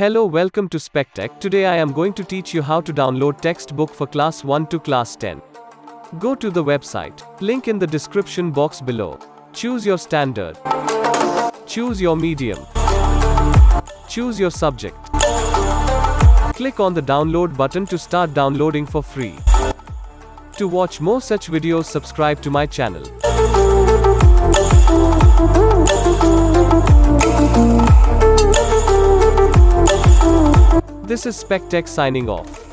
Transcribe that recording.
Hello, welcome to SpecTech. Today I am going to teach you how to download textbook for class 1 to class 10. Go to the website. Link in the description box below. Choose your standard. Choose your medium. Choose your subject. Click on the download button to start downloading for free. To watch more such videos subscribe to my channel. This is SpecTech signing off.